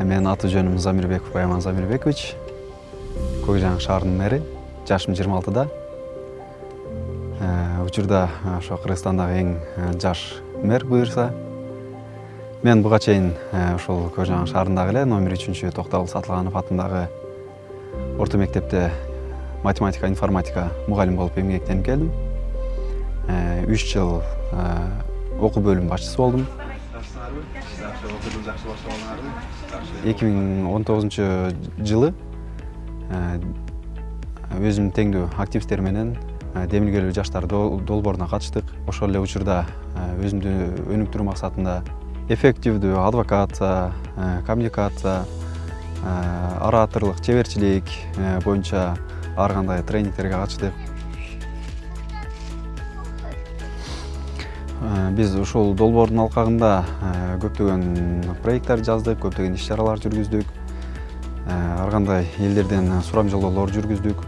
менин аты жөнүм замирбеков байман замирбекович көк жаңы шаарынын мэри жашым жыйырма алтыда учурда ошо кыргызстандагы эң жаш мэр буюрса мен буга чейин ушул көк жаңы шаарындагы эле номер үчүнчү токтогул сатылганов атындагы орто мектепте математика информатика мугалим болуп эмгектенип келдим үч жыл окуу бөлүм башчысы болдум эки миң он тогузунчу жылы өзүмдүн теңдүү активисттер менен демилгелүү жаштар долбооруна катыштык ошол эле учурда өзүмдү өнүктүрүү максатында эффективдүү адвокация коммуникация ораторлук чеберчилик боюнча ар кандай тренингтерге катыштык биз ушул долбоордун алкагында көптөгөн проекттер жаздык көптөгөн иш чаралар жүргүздүк. Ар кандай элдерден сурамжылоолор жүргүздүк.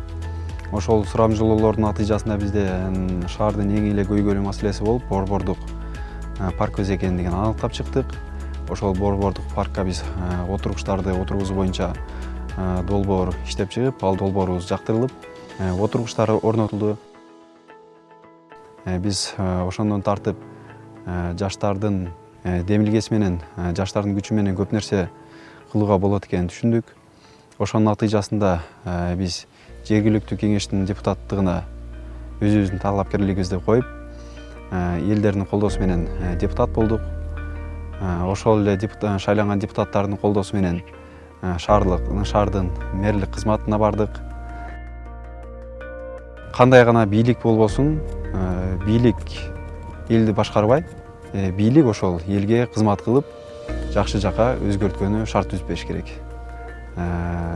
Ошол сурамжылоолордун натыйжасында бизде шаардын эң эле көйгөйлүү маселеси болуп борбордук парк көзү экендигин аныктап чыктык. Ошол борбордук паркка биз отургучтарды отургузуу боюнча долбоор иштеп чыгып ал долбоорубуз жактырылып отургучтар орнотулду. Биз ошондон тартып жаштардын демилгеси менен жаштардын күчү менен көп нерсе кылууга болот экенин түшүндүк. Ошонун натыйжасында биз жергиликтүү кеңештин депутаттыгына өзүбүздүн талапкерлигибизди коюп элдердин колдоосу менен депутат болдук. Ошол эле шайланган депутаттардын колдоосу менен шаарлык шаардын мэрлик кызматына бардык. Кандай гана бийлик болбосун бийлик элди башкарбай бийлик ошол элге кызмат кылып жакшы жака өзгөрткөнү шарт түзбөш керек.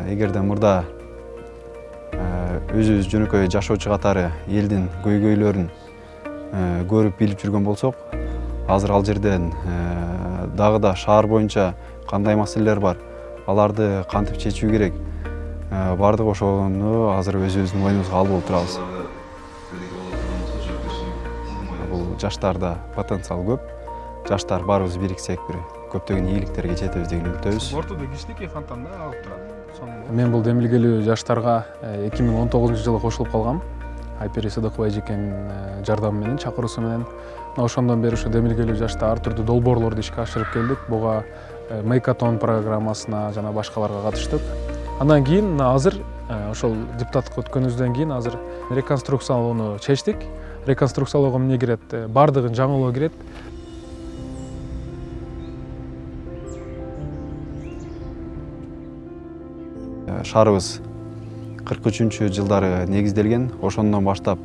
Эгерде мурда өзүбүз жөнөкөй жашоочу катары элдин көйгөйлөрүн көрүп билип жүргөн болсок азыр ал жерден дагы да шаар боюнча кандай маселелер бар аларды кантип чечүү керек? Баардык ошону азыр өзүбүздүн мойнубузга алып отурабыз жаштарда потенциал көп. Жаштар баарыбыз бириксек бир көптөгөн ийгиликтерге жетебиз деген үмүттөбүз ортодо кичинекей фонтан да агып турат мен бул демилгелүү жаштарга эки миң он тогузунчу жылы кошулуп калгам айпери сыдыкова эжекенин жардамы менен чакыруусу менен ошондон бери ушу демилгелүү жашта ар түрдүү долбоорлорду ишке ашырып келдик. Буга мейкатон программасына жана башкаларга катыштык. Андан кийин мына азыр ошол депутаттыкка өткөнүбүздөн кийин азыр реконструкциялоону чечтик. Реконструкциялоого эмне кирет баардыгын жаңылоо кирет шаарыбыз кырк үчүнчү жылдары негизделген ошондон баштап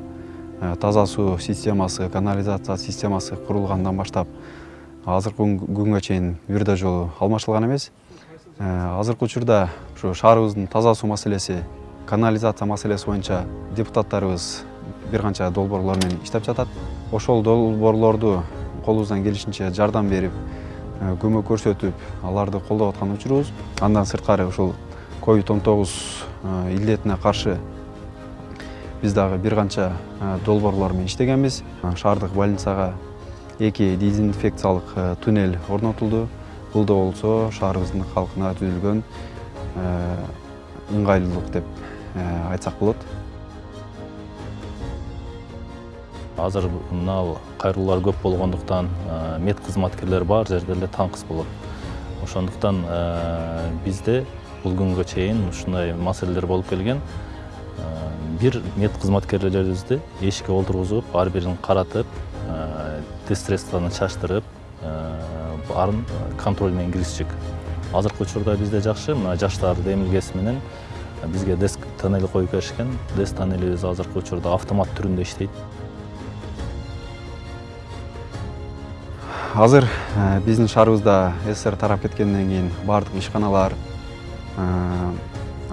таза суу системасы канализация системасы курулгандан баштап азыркы күнгө чейин бир да жолу алмашылган эмес азыркы учурда ушу шаарыбыздын таза суу маселеси канализация маселеси боюнча депутаттарыбыз бир канча долбоорлор менен иштеп жатат. Ошол долбоорлорду колубуздан келишинче жардам берип көмөк көрсөтүп аларды колдоп аткан учурубуз. Андан сырткары ушул ковид он тогуз илдетине каршы биз дагы бир канча долбоорлор менен иштегенбиз. Шаардык больницага эки дезинфекциялык туннель орнотулду. Бул да болсо шаарыбыздын калкына түзүлгөн ыңгайлуулук деп айтсак болот азыр мына кайрылуулар көп болгондуктан мед кызматкерлер бар жерде эле таңкыс болот. Ошондуктан бизде бул күнгө чейин ушундай маселелер болуп келген. Бир мед кызматкерлерибизди эшикке олтургузуп ар бирин каратып тест чачтырып арын контроль менен киргизчүк. Азыркы учурда бизде жакшы. Мына жаштар демилгеси менен бизге деск тоннель коюп беришкен. Деск тоннелибиз азыркы учурда автомат түрүндө иштейт. Азыр биздин шаарыбызда ссср тарап кеткенден кийин баардык ишканалар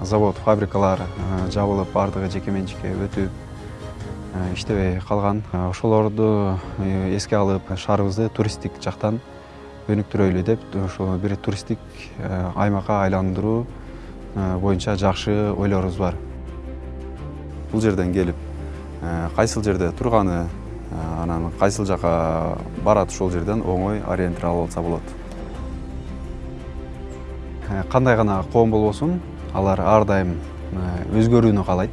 завод фабрикалар жабылып баардыгы жеке менчикке өтүп иштебей калган ошолорду эске алып шаарыбызды туристтик жактан өнүктүрөлү деп ошол бир туристтик аймакка айландыруу боюнча жакшы ойлорубуз бар бул жерден келип кайсыл жерде турганы анан кайсыл жака барат ошол жерден оңой ориентир алып алса болот. Э, кандай гана коом болбосун алар ар дайым э, өзгөрүүнү каалайт.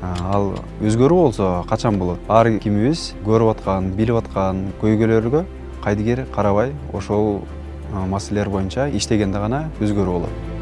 Э, ал өзгөрүү болсо качан болот? Ар кимибиз көрүп аткан билип аткан көйгөйлөргө кайдыгер карабай ошол маселелер боюнча иштегенде гана өзгөрүү болот.